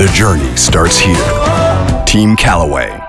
The journey starts here. Team Callaway.